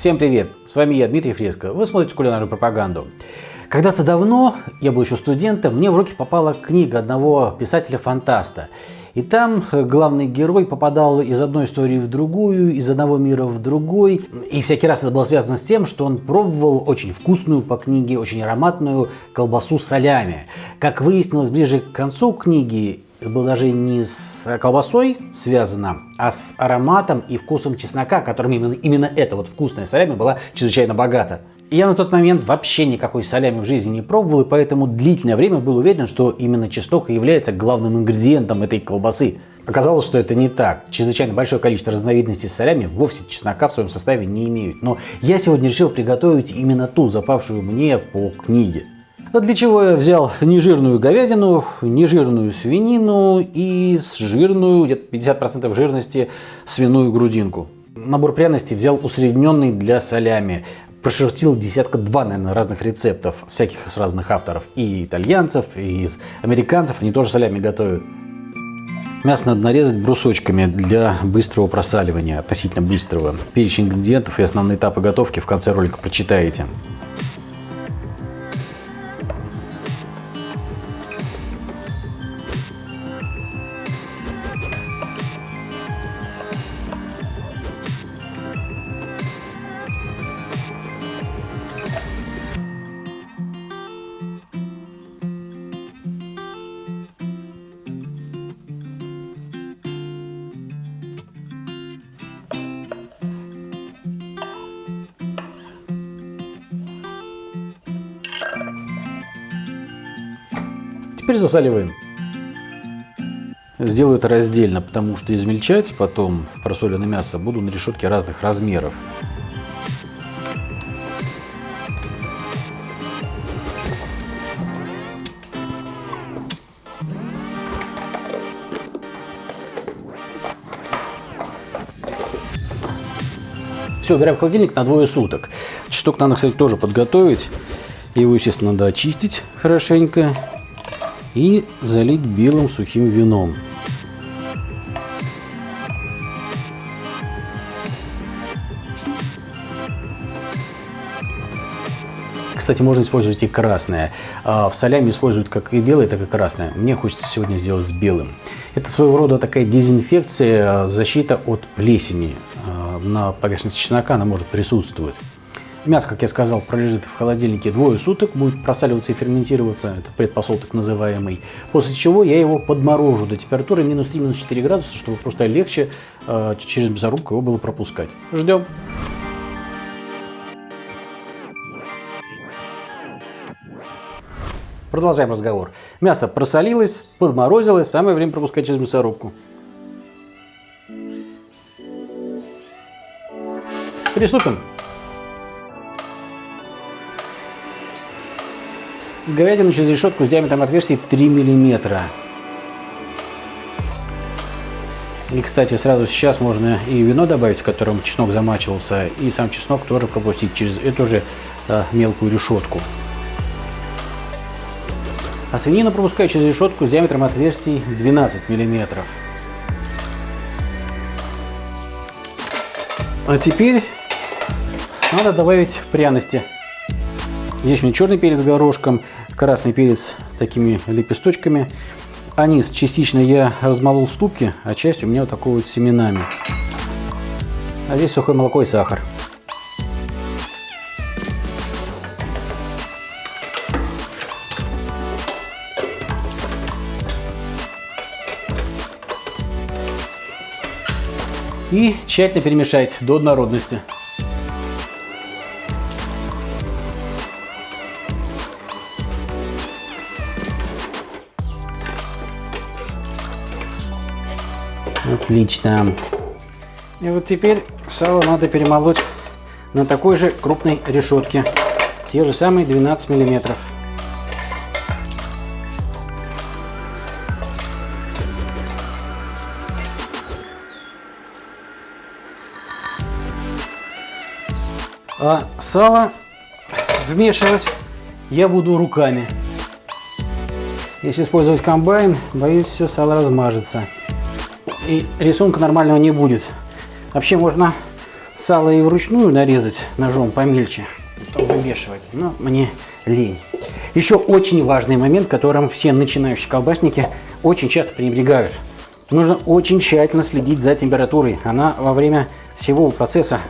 Всем привет! С вами я, Дмитрий Фреско. Вы смотрите кулинарную пропаганду. Когда-то давно, я был еще студентом, мне в руки попала книга одного писателя-фантаста. И там главный герой попадал из одной истории в другую, из одного мира в другой. И всякий раз это было связано с тем, что он пробовал очень вкусную по книге, очень ароматную колбасу солями. Как выяснилось ближе к концу книги, было даже не с колбасой связано, а с ароматом и вкусом чеснока, которым именно, именно эта вот вкусная солями была чрезвычайно богата. Я на тот момент вообще никакой солями в жизни не пробовал, и поэтому длительное время был уверен, что именно чеснок является главным ингредиентом этой колбасы. Оказалось, что это не так. Чрезвычайно большое количество разновидностей солями вовсе чеснока в своем составе не имеют. Но я сегодня решил приготовить именно ту, запавшую мне по книге. Но для чего я взял нежирную говядину, нежирную свинину и жирную, где-то 50% жирности, свиную грудинку. Набор пряностей взял усредненный для солями прошертил десятка два, наверное, разных рецептов, всяких с разных авторов, и итальянцев, и американцев, они тоже солями готовят. Мясо надо нарезать брусочками для быстрого просаливания, относительно быстрого. Перечень ингредиентов и основные этапы готовки в конце ролика прочитаете. Теперь засаливаем. Сделаю это раздельно, потому что измельчать потом в просоленное мясо буду на решетке разных размеров. Все, убираем в холодильник на двое суток. Чеснок надо, кстати, тоже подготовить. Его, естественно, надо очистить хорошенько и залить белым сухим вином. Кстати, можно использовать и красное. А, в солями используют как и белое, так и красное. Мне хочется сегодня сделать с белым. Это своего рода такая дезинфекция, защита от плесени. А, на поверхности чеснока она может присутствовать. Мясо, как я сказал, пролежит в холодильнике двое суток, будет просаливаться и ферментироваться, это предпосол так называемый, после чего я его подморожу до температуры минус 3, минус 4 градуса, чтобы просто легче э, через мясорубку его было пропускать. Ждем. Продолжаем разговор. Мясо просолилось, подморозилось, самое время пропускать через мясорубку. Приступим. Говядину через решетку с диаметром отверстий 3 миллиметра. И, кстати, сразу сейчас можно и вино добавить, в котором чеснок замачивался, и сам чеснок тоже пропустить через эту же э, мелкую решетку. А свинину пропускаю через решетку с диаметром отверстий 12 миллиметров. А теперь надо добавить пряности. Здесь у меня черный перец горошком, красный перец с такими лепесточками. Анис частично я размолол в ступке, а часть у меня вот такой вот семенами. А здесь сухое молоко и сахар. И тщательно перемешать до однородности. Отлично. И вот теперь сало надо перемолоть на такой же крупной решетке. Те же самые 12 миллиметров. А сало вмешивать я буду руками. Если использовать комбайн, боюсь, все сало размажется и рисунка нормального не будет. Вообще можно сало и вручную нарезать ножом помельче, потом вымешивать, но мне лень. Еще очень важный момент, которым все начинающие колбасники очень часто пренебрегают. Нужно очень тщательно следить за температурой. Она во время всего процесса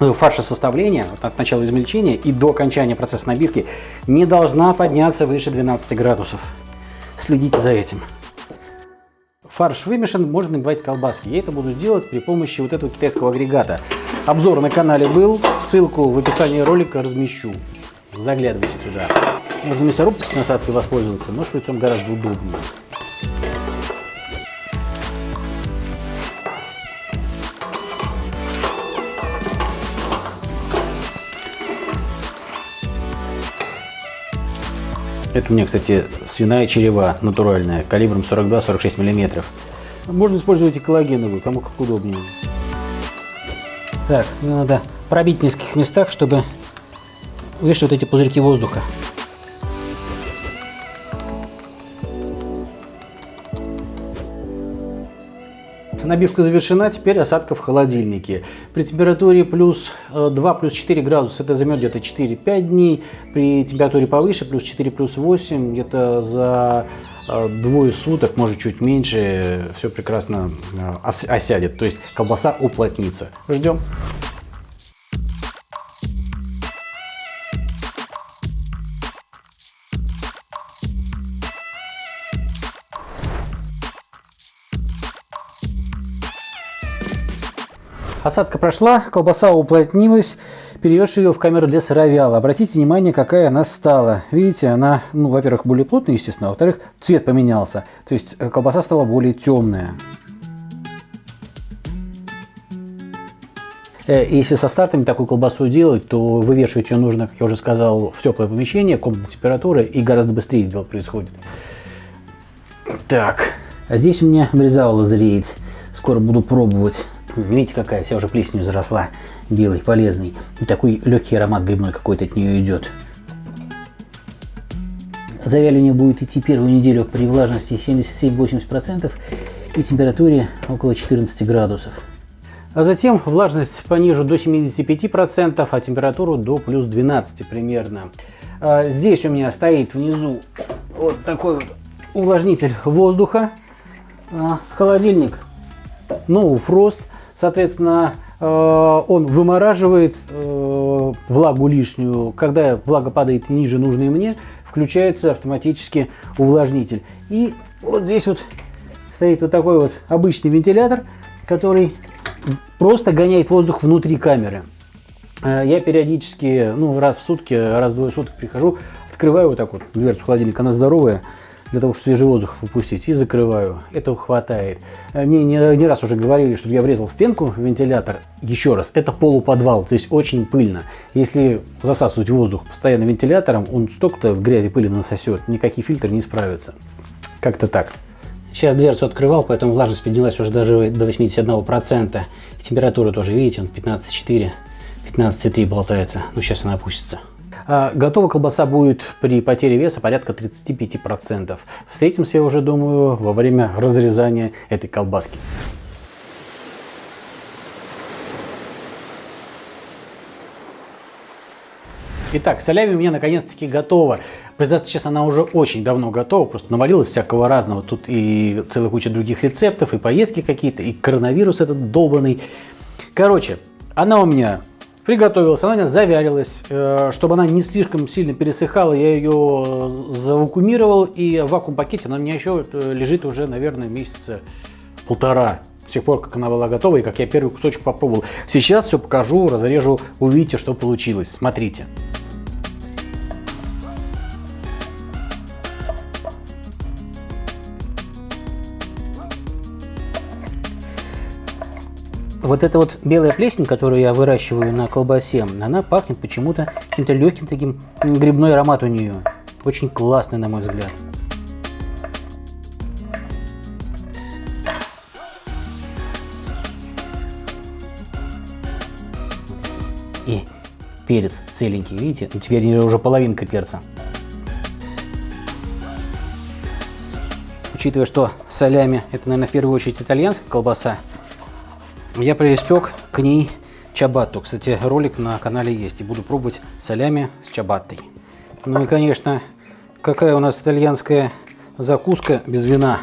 ну, фарша составления, от начала измельчения и до окончания процесса набивки, не должна подняться выше 12 градусов. Следите за этим. Фарш вымешан, можно набивать колбаски. Я это буду делать при помощи вот этого китайского агрегата. Обзор на канале был, ссылку в описании ролика размещу. Заглядывайте туда. Можно мясорубкой с насадкой воспользоваться, но шприцом гораздо удобнее. Это у меня, кстати, свиная черева натуральная, калибром 42-46 мм. Можно использовать и коллагеновую, кому как удобнее. Так, надо пробить в нескольких местах, чтобы увидеть вот эти пузырьки воздуха. Набивка завершена, теперь осадка в холодильнике. При температуре плюс 2, э, плюс 4 градуса это займет где-то 4-5 дней. При температуре повыше, плюс 4, плюс 8, где-то за э, двое суток, может чуть меньше, все прекрасно э, осядет. То есть колбаса уплотнится. Ждем. Осадка прошла, колбаса уплотнилась, перевез ее в камеру для сыровяла. Обратите внимание, какая она стала. Видите, она, ну, во-первых, более плотная, естественно, а во-вторых, цвет поменялся. То есть э, колбаса стала более темная. Э, если со стартами такую колбасу делать, то вывешивать ее нужно, как я уже сказал, в теплое помещение, комнатная температура, и гораздо быстрее дело происходит. Так, а здесь у меня брезаула зреет. Скоро буду пробовать. Видите, какая вся уже плесенью заросла, белый, полезный. И такой легкий аромат грибной какой-то от нее идет. Завяливание будет идти первую неделю при влажности 77-80% и температуре около 14 градусов. А затем влажность понижу до 75%, а температуру до плюс 12 примерно. А здесь у меня стоит внизу вот такой вот увлажнитель воздуха. А холодильник No Frost Соответственно, э, он вымораживает э, влагу лишнюю. Когда влага падает ниже нужной мне, включается автоматически увлажнитель. И вот здесь вот стоит вот такой вот обычный вентилятор, который просто гоняет воздух внутри камеры. Э, я периодически, ну, раз в сутки, раз в двое суток прихожу, открываю вот так вот дверцу холодильника, она здоровая, для того, чтобы свежий воздух выпустить, и закрываю. Этого хватает. Мне не, не раз уже говорили, чтобы я врезал в стенку вентилятор. Еще раз, это полуподвал, здесь очень пыльно. Если засасывать воздух постоянно вентилятором, он столько-то в грязи пыли насосет, никакие фильтры не справятся. Как-то так. Сейчас дверцу открывал, поэтому влажность поднялась уже даже до 81%. Температура тоже, видите, он 15,4, 15,3 болтается. Ну, сейчас она опустится. А, готова колбаса будет при потере веса порядка 35%. Встретимся, я уже думаю, во время разрезания этой колбаски. Итак, солями у меня наконец-таки готова. Признаться, сейчас она уже очень давно готова, просто навалилось всякого разного. Тут и целая куча других рецептов, и поездки какие-то, и коронавирус этот долбанный. Короче, она у меня Приготовилась, она у меня завялилась. Э, чтобы она не слишком сильно пересыхала, я ее завакуумировал. И в вакуум-пакете она у меня еще э, лежит уже, наверное, месяца полтора. С тех пор, как она была готова и как я первый кусочек попробовал. Сейчас все покажу, разрежу, увидите, что получилось. Смотрите. Вот эта вот белая плесень, которую я выращиваю на колбасе, она пахнет почему-то каким-то легким таким грибной аромат у нее. Очень классный, на мой взгляд. И перец целенький, видите? Ну, теперь уже половинка перца. Учитывая, что солями это, наверное, в первую очередь итальянская колбаса, я преиспек к ней чабатту. Кстати, ролик на канале есть, и буду пробовать солями с чабаттой. Ну и, конечно, какая у нас итальянская закуска без вина.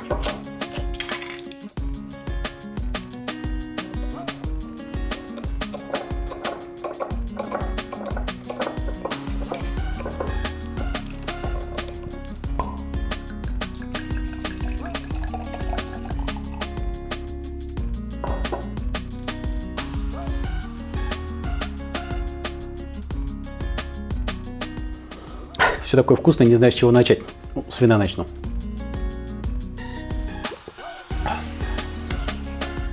Все такое вкусное, не знаю, с чего начать. Ну, с вина начну.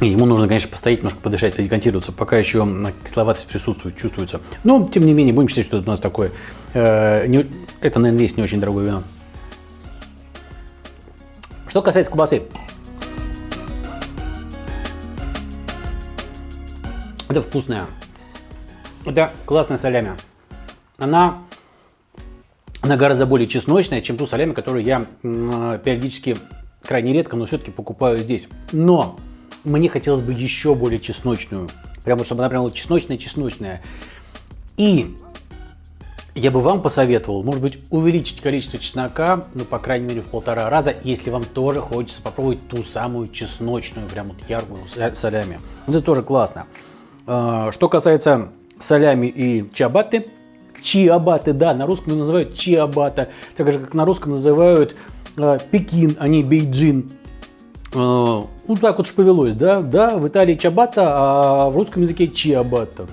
И ему нужно, конечно, постоять, немножко подышать, декантироваться, пока еще кисловатость присутствует, чувствуется. Но, тем не менее, будем считать, что это у нас такое. Э, это, наверное, есть не очень дорогое вино. Что касается колбасы. Это вкусная. Это классная солями. Она она гораздо более чесночная, чем ту солями, которую я периодически, крайне редко, но все-таки покупаю здесь. Но мне хотелось бы еще более чесночную. Прямо, чтобы она прям вот чесночная-чесночная. И я бы вам посоветовал, может быть, увеличить количество чеснока, ну, по крайней мере, в полтора раза, если вам тоже хочется попробовать ту самую чесночную, прям вот яркую солями. Вот это тоже классно. А, что касается солями и чабаты, чиабаты, да, на русском называют чиабата, так же, как на русском называют э, Пекин, а не Бейджин. Э, ну, так вот ж повелось, да, да, в Италии чабата, а в русском языке чиабата.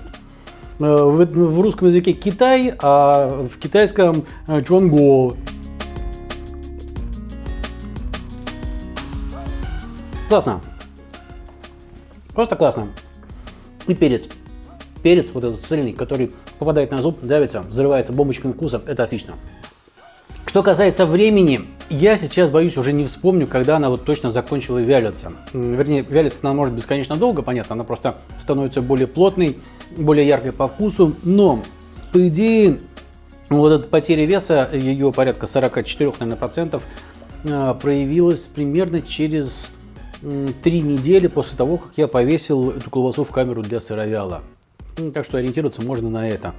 Э, в, в русском языке Китай, а в китайском э, чонго. Классно. Просто классно. И перец. Перец вот этот цельный, который попадает на зуб, давится, взрывается бомбочками вкуса, это отлично. Что касается времени, я сейчас боюсь уже не вспомню, когда она вот точно закончила вялиться. Вернее, вялиться она может бесконечно долго, понятно, она просто становится более плотной, более яркой по вкусу, но по идее вот эта потеря веса, ее порядка 44 наверное, процентов, а, проявилась примерно через три недели после того, как я повесил эту колбасу в камеру для сыровяла. Ну, так что ориентироваться можно на это.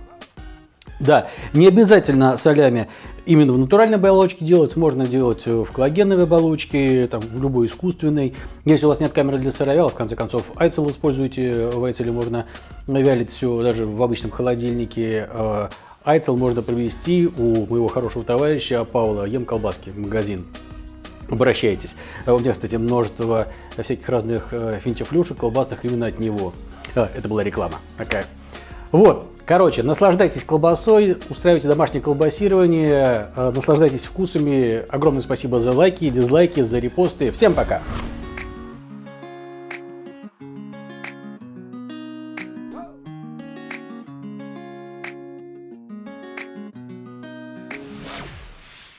Да, не обязательно солями именно в натуральной оболочке делать, можно делать в коллагеновой оболочке, там, в любой искусственной. Если у вас нет камеры для сыровяла, в конце концов, айцел используйте, в айцеле можно вялить все даже в обычном холодильнике. Э, айцел можно привезти у моего хорошего товарища Паула Ем Колбаски, магазин. Обращайтесь. У меня, кстати, множество всяких разных э, финтифлюшек колбасных именно от него. А, это была реклама такая. Вот, короче, наслаждайтесь колбасой, устраивайте домашнее колбасирование, э, наслаждайтесь вкусами. Огромное спасибо за лайки, дизлайки, за репосты. Всем пока!